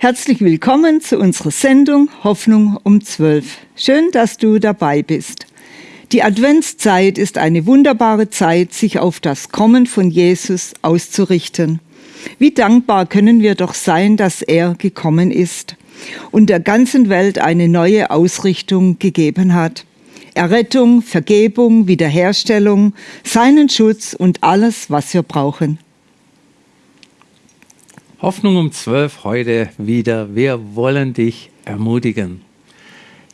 Herzlich willkommen zu unserer Sendung Hoffnung um 12. Schön, dass du dabei bist. Die Adventszeit ist eine wunderbare Zeit, sich auf das Kommen von Jesus auszurichten. Wie dankbar können wir doch sein, dass er gekommen ist und der ganzen Welt eine neue Ausrichtung gegeben hat. Errettung, Vergebung, Wiederherstellung, seinen Schutz und alles, was wir brauchen. Hoffnung um 12 heute wieder. Wir wollen dich ermutigen.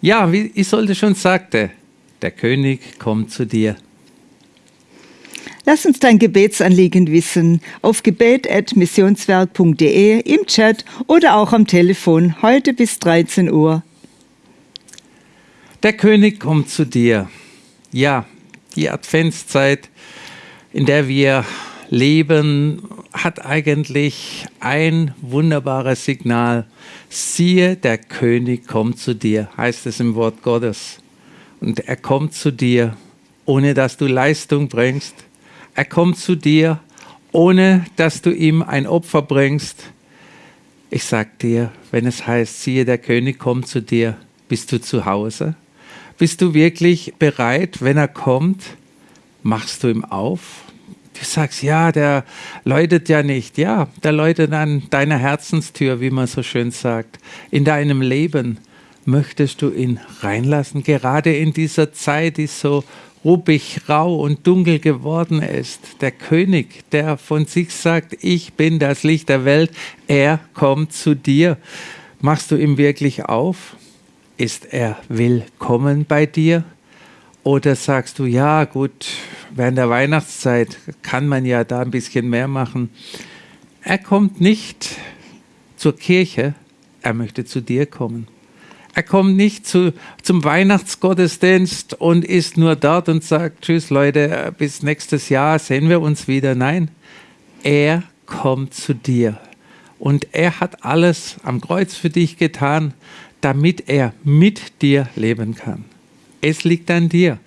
Ja, wie Isolde schon sagte, der König kommt zu dir. Lass uns dein Gebetsanliegen wissen auf gebet.missionswerk.de im Chat oder auch am Telefon heute bis 13 Uhr. Der König kommt zu dir. Ja, die Adventszeit, in der wir leben, hat eigentlich ein wunderbares Signal. Siehe, der König kommt zu dir, heißt es im Wort Gottes. Und er kommt zu dir, ohne dass du Leistung bringst. Er kommt zu dir, ohne dass du ihm ein Opfer bringst. Ich sag dir, wenn es heißt, siehe, der König kommt zu dir, bist du zu Hause? Bist du wirklich bereit, wenn er kommt? Machst du ihm auf? Du sagst, ja, der läutet ja nicht. Ja, der läutet an deiner Herzenstür, wie man so schön sagt. In deinem Leben möchtest du ihn reinlassen, gerade in dieser Zeit, die so ruppig, rau und dunkel geworden ist. Der König, der von sich sagt, ich bin das Licht der Welt, er kommt zu dir. Machst du ihm wirklich auf? Ist er willkommen bei dir? Oder sagst du, ja gut, während der Weihnachtszeit kann man ja da ein bisschen mehr machen. Er kommt nicht zur Kirche, er möchte zu dir kommen. Er kommt nicht zu, zum Weihnachtsgottesdienst und ist nur dort und sagt, tschüss Leute, bis nächstes Jahr sehen wir uns wieder. Nein, er kommt zu dir. Und er hat alles am Kreuz für dich getan, damit er mit dir leben kann. Es liegt an dir.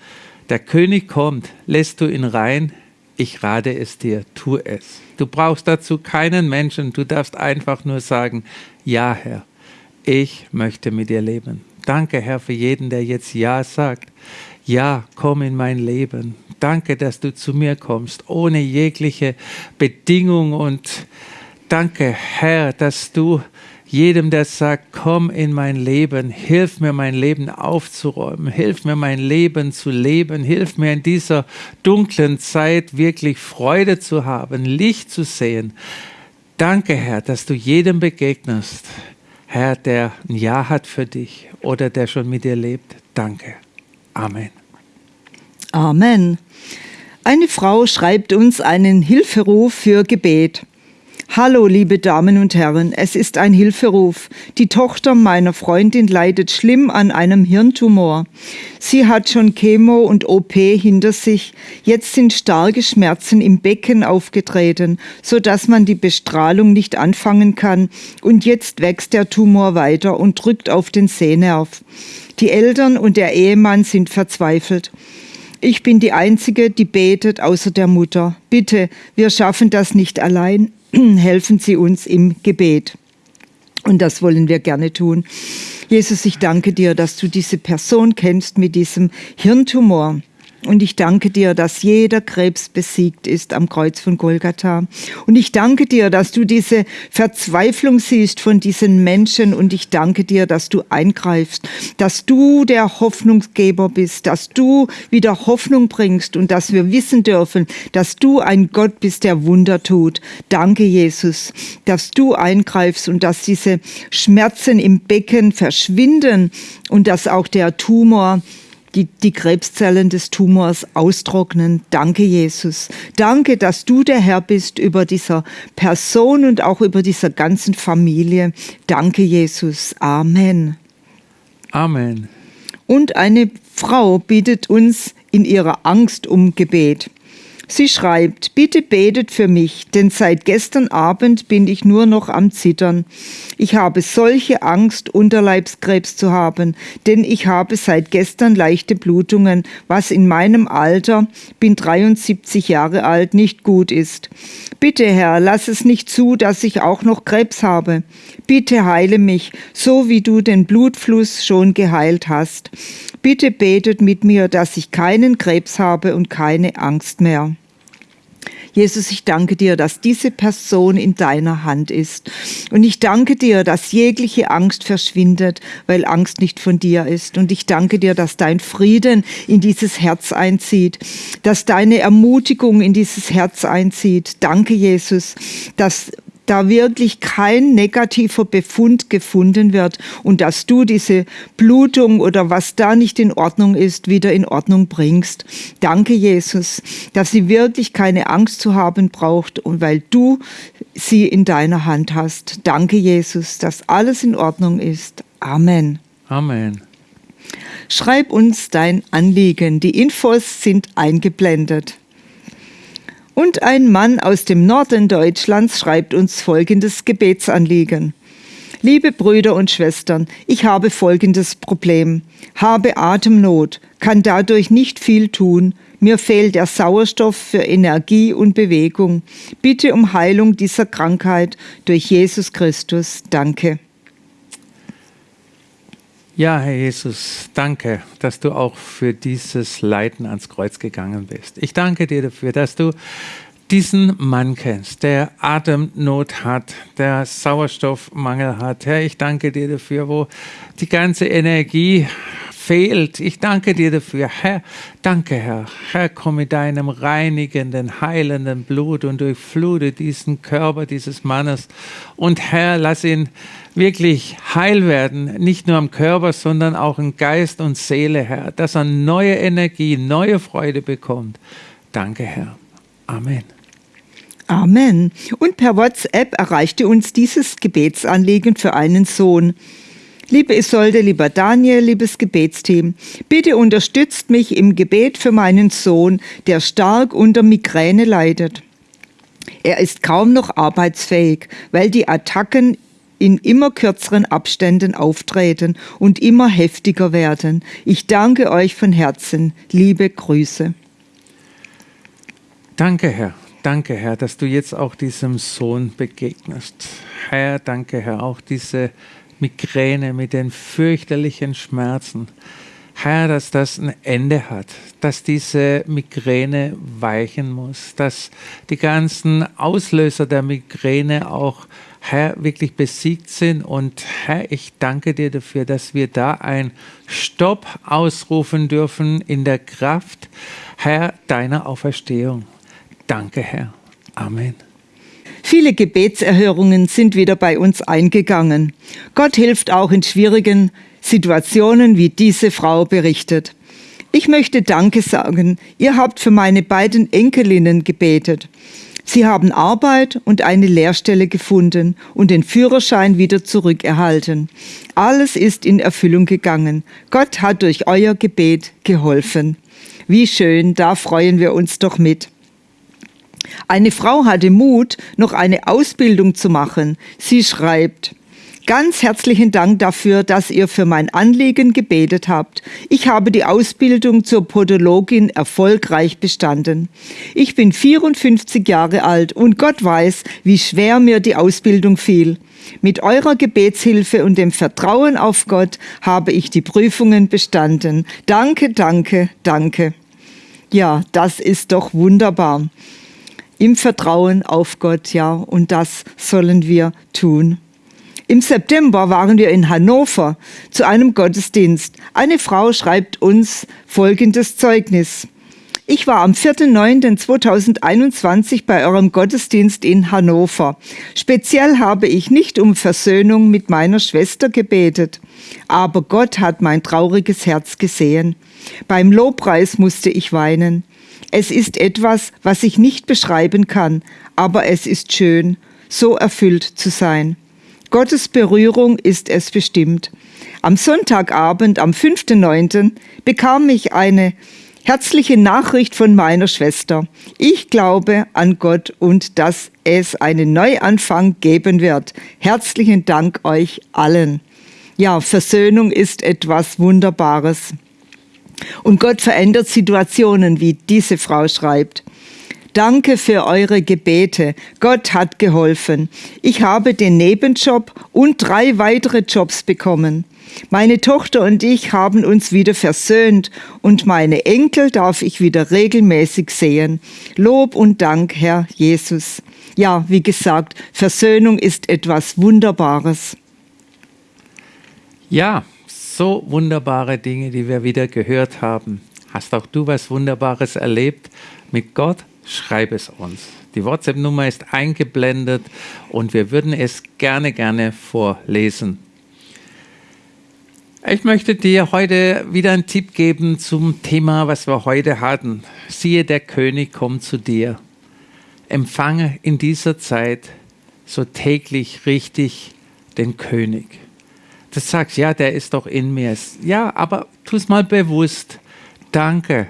Der König kommt, lässt du ihn rein. Ich rate es dir, tu es. Du brauchst dazu keinen Menschen, du darfst einfach nur sagen, ja Herr, ich möchte mit dir leben. Danke Herr für jeden, der jetzt ja sagt. Ja, komm in mein Leben. Danke, dass du zu mir kommst, ohne jegliche Bedingung und danke Herr, dass du jedem, der sagt, komm in mein Leben, hilf mir mein Leben aufzuräumen, hilf mir mein Leben zu leben, hilf mir in dieser dunklen Zeit wirklich Freude zu haben, Licht zu sehen. Danke, Herr, dass du jedem begegnest, Herr, der ein Ja hat für dich oder der schon mit dir lebt. Danke. Amen. Amen. Eine Frau schreibt uns einen Hilferuf für Gebet. Hallo, liebe Damen und Herren, es ist ein Hilferuf. Die Tochter meiner Freundin leidet schlimm an einem Hirntumor. Sie hat schon Chemo und OP hinter sich. Jetzt sind starke Schmerzen im Becken aufgetreten, so dass man die Bestrahlung nicht anfangen kann. Und jetzt wächst der Tumor weiter und drückt auf den Sehnerv. Die Eltern und der Ehemann sind verzweifelt. Ich bin die Einzige, die betet, außer der Mutter. Bitte, wir schaffen das nicht allein. helfen Sie uns im Gebet. Und das wollen wir gerne tun. Jesus, ich danke dir, dass du diese Person kennst mit diesem Hirntumor. Und ich danke dir, dass jeder Krebs besiegt ist am Kreuz von Golgatha. Und ich danke dir, dass du diese Verzweiflung siehst von diesen Menschen. Und ich danke dir, dass du eingreifst, dass du der Hoffnungsgeber bist, dass du wieder Hoffnung bringst und dass wir wissen dürfen, dass du ein Gott bist, der Wunder tut. Danke, Jesus, dass du eingreifst und dass diese Schmerzen im Becken verschwinden und dass auch der Tumor die, die Krebszellen des Tumors austrocknen. Danke, Jesus. Danke, dass du der Herr bist über dieser Person und auch über dieser ganzen Familie. Danke, Jesus. Amen. Amen. Und eine Frau bittet uns in ihrer Angst um Gebet. Sie schreibt, bitte betet für mich, denn seit gestern Abend bin ich nur noch am Zittern. Ich habe solche Angst, Unterleibskrebs zu haben, denn ich habe seit gestern leichte Blutungen, was in meinem Alter, bin 73 Jahre alt, nicht gut ist. Bitte, Herr, lass es nicht zu, dass ich auch noch Krebs habe. Bitte heile mich, so wie du den Blutfluss schon geheilt hast. Bitte betet mit mir, dass ich keinen Krebs habe und keine Angst mehr. Jesus, ich danke dir, dass diese Person in deiner Hand ist. Und ich danke dir, dass jegliche Angst verschwindet, weil Angst nicht von dir ist. Und ich danke dir, dass dein Frieden in dieses Herz einzieht, dass deine Ermutigung in dieses Herz einzieht. Danke, Jesus, dass da wirklich kein negativer Befund gefunden wird und dass du diese Blutung oder was da nicht in Ordnung ist, wieder in Ordnung bringst. Danke, Jesus, dass sie wirklich keine Angst zu haben braucht und weil du sie in deiner Hand hast. Danke, Jesus, dass alles in Ordnung ist. Amen. Amen. Schreib uns dein Anliegen. Die Infos sind eingeblendet. Und ein Mann aus dem Norden Deutschlands schreibt uns folgendes Gebetsanliegen. Liebe Brüder und Schwestern, ich habe folgendes Problem. Habe Atemnot, kann dadurch nicht viel tun. Mir fehlt der Sauerstoff für Energie und Bewegung. Bitte um Heilung dieser Krankheit durch Jesus Christus. Danke. Ja, Herr Jesus, danke, dass du auch für dieses Leiden ans Kreuz gegangen bist. Ich danke dir dafür, dass du diesen Mann kennst, der Atemnot hat, der Sauerstoffmangel hat. Herr, ich danke dir dafür, wo die ganze Energie fehlt. Ich danke dir dafür. Herr, danke, Herr. Herr, komm mit deinem reinigenden, heilenden Blut und durchflute diesen Körper dieses Mannes. Und Herr, lass ihn wirklich heil werden, nicht nur am Körper, sondern auch in Geist und Seele, Herr, dass er neue Energie, neue Freude bekommt. Danke, Herr. Amen. Amen. Und per WhatsApp erreichte uns dieses Gebetsanliegen für einen Sohn. Liebe Isolde, lieber Daniel, liebes Gebetsteam, bitte unterstützt mich im Gebet für meinen Sohn, der stark unter Migräne leidet. Er ist kaum noch arbeitsfähig, weil die Attacken in immer kürzeren Abständen auftreten und immer heftiger werden. Ich danke euch von Herzen. Liebe Grüße. Danke, Herr. Danke, Herr, dass du jetzt auch diesem Sohn begegnest. Herr, danke, Herr, auch diese Migräne mit den fürchterlichen Schmerzen. Herr, dass das ein Ende hat, dass diese Migräne weichen muss, dass die ganzen Auslöser der Migräne auch, Herr, wirklich besiegt sind. Und Herr, ich danke dir dafür, dass wir da ein Stopp ausrufen dürfen in der Kraft, Herr, deiner Auferstehung. Danke, Herr. Amen. Viele Gebetserhörungen sind wieder bei uns eingegangen. Gott hilft auch in schwierigen Situationen, wie diese Frau berichtet. Ich möchte Danke sagen. Ihr habt für meine beiden Enkelinnen gebetet. Sie haben Arbeit und eine Lehrstelle gefunden und den Führerschein wieder zurückerhalten. Alles ist in Erfüllung gegangen. Gott hat durch euer Gebet geholfen. Wie schön, da freuen wir uns doch mit. Eine Frau hatte Mut, noch eine Ausbildung zu machen. Sie schreibt, Ganz herzlichen Dank dafür, dass ihr für mein Anliegen gebetet habt. Ich habe die Ausbildung zur Podologin erfolgreich bestanden. Ich bin 54 Jahre alt und Gott weiß, wie schwer mir die Ausbildung fiel. Mit eurer Gebetshilfe und dem Vertrauen auf Gott habe ich die Prüfungen bestanden. Danke, danke, danke. Ja, das ist doch wunderbar im Vertrauen auf Gott, ja, und das sollen wir tun. Im September waren wir in Hannover zu einem Gottesdienst. Eine Frau schreibt uns folgendes Zeugnis. Ich war am 4.9.2021 bei eurem Gottesdienst in Hannover. Speziell habe ich nicht um Versöhnung mit meiner Schwester gebetet, aber Gott hat mein trauriges Herz gesehen. Beim Lobpreis musste ich weinen. Es ist etwas, was ich nicht beschreiben kann, aber es ist schön, so erfüllt zu sein. Gottes Berührung ist es bestimmt. Am Sonntagabend, am 5.9., bekam ich eine Herzliche Nachricht von meiner Schwester. Ich glaube an Gott und dass es einen Neuanfang geben wird. Herzlichen Dank euch allen. Ja, Versöhnung ist etwas Wunderbares. Und Gott verändert Situationen, wie diese Frau schreibt. Danke für eure Gebete. Gott hat geholfen. Ich habe den Nebenjob und drei weitere Jobs bekommen. Meine Tochter und ich haben uns wieder versöhnt und meine Enkel darf ich wieder regelmäßig sehen. Lob und Dank, Herr Jesus. Ja, wie gesagt, Versöhnung ist etwas Wunderbares. Ja, so wunderbare Dinge, die wir wieder gehört haben. Hast auch du was Wunderbares erlebt mit Gott? Schreib es uns. Die WhatsApp-Nummer ist eingeblendet und wir würden es gerne, gerne vorlesen. Ich möchte dir heute wieder einen Tipp geben zum Thema, was wir heute hatten. Siehe, der König kommt zu dir. Empfange in dieser Zeit so täglich richtig den König. Du sagst, ja, der ist doch in mir. Ja, aber tu es mal bewusst. Danke,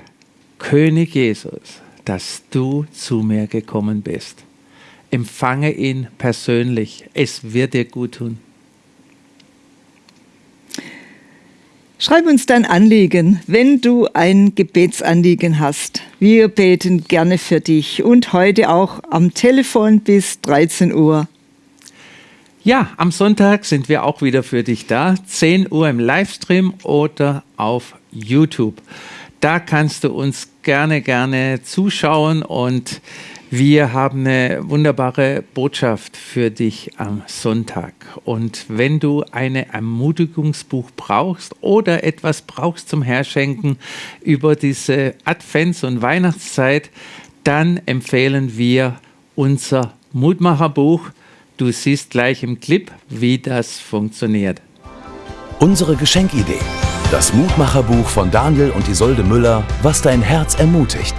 König Jesus, dass du zu mir gekommen bist. Empfange ihn persönlich. Es wird dir gut tun. Schreib uns dein Anliegen, wenn du ein Gebetsanliegen hast. Wir beten gerne für dich und heute auch am Telefon bis 13 Uhr. Ja, am Sonntag sind wir auch wieder für dich da. 10 Uhr im Livestream oder auf YouTube. Da kannst du uns gerne, gerne zuschauen und wir haben eine wunderbare Botschaft für dich am Sonntag. Und wenn du ein Ermutigungsbuch brauchst oder etwas brauchst zum Herschenken über diese Advents- und Weihnachtszeit, dann empfehlen wir unser Mutmacherbuch. Du siehst gleich im Clip, wie das funktioniert. Unsere Geschenkidee. Das Mutmacherbuch von Daniel und Isolde Müller, was dein Herz ermutigt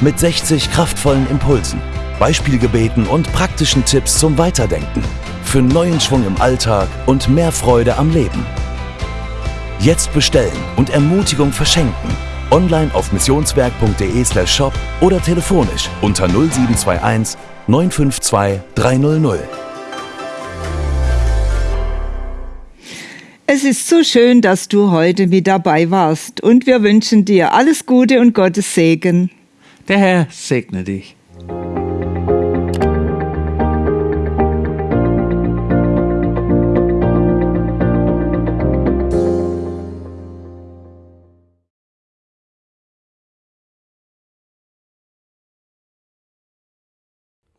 mit 60 kraftvollen Impulsen, Beispielgebeten und praktischen Tipps zum Weiterdenken. Für neuen Schwung im Alltag und mehr Freude am Leben. Jetzt bestellen und Ermutigung verschenken. Online auf missionswerk.de shop oder telefonisch unter 0721 952 300. Es ist so schön, dass du heute mit dabei warst und wir wünschen dir alles Gute und Gottes Segen. Der Herr segne dich.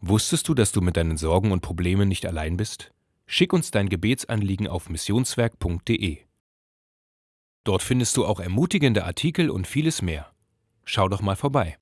Wusstest du, dass du mit deinen Sorgen und Problemen nicht allein bist? Schick uns dein Gebetsanliegen auf missionswerk.de. Dort findest du auch ermutigende Artikel und vieles mehr. Schau doch mal vorbei.